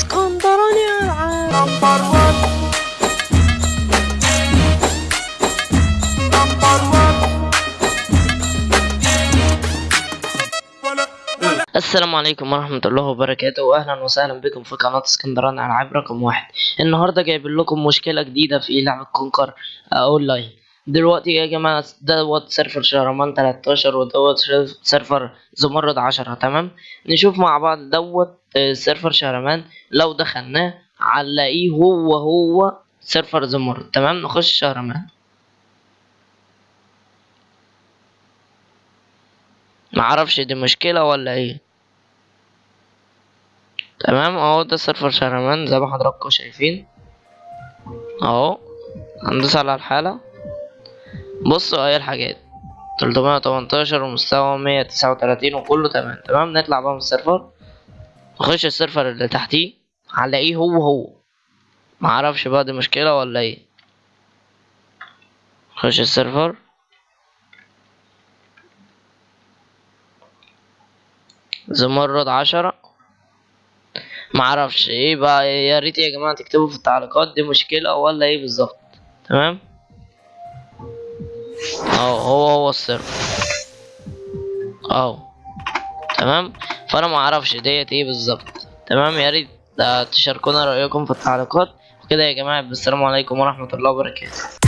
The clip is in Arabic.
اسكندراني العاب السلام عليكم ورحمة الله وبركاته وأهلا وسهلا بكم في قناة اسكندراني. ألعاب رقم واحد. النهاردة جايب لكم مشكلة جديدة في لعبة كونكر أونلاين. دلوقتي يا جماعة دوت سيرفر شهرمان 13 ودوت سيرفر زمرد 10 تمام؟ نشوف مع بعض دوت آه، سيرفر شهرمان لو دخلناه هنلاقيه هو هو سيرفر زمرد تمام؟ نخش شهرمان معرفش دي مشكلة ولا إيه. تمام؟ اهو ده سيرفر شهرمان زي ما حضراتكم شايفين. اهو هندوس على الحالة. بصوا اهي الحاجات؟ تلتمية وتمنتاشر ومستوى مية تسعة وتلاتين وكله تمام. تمام؟ نطلع بقى من السيرفر. نخش السيرفر اللي تحتيه هنلاقيه هو هو. معرفش بقى دي مشكلة ولا إيه. نخش السيرفر. زمرد عشرة. معرفش إيه بقى يا ريت يا جماعة تكتبوا في التعليقات دي مشكلة ولا إيه بالظبط. تمام؟ اهو هو هو السيرفر. اهو. تمام؟ فأنا معرفش ديت إيه بالظبط. تمام؟ يا ريت آه، تشاركونا رأيكم في التعليقات. وكده يا جماعة بالسلام عليكم ورحمة الله وبركاته.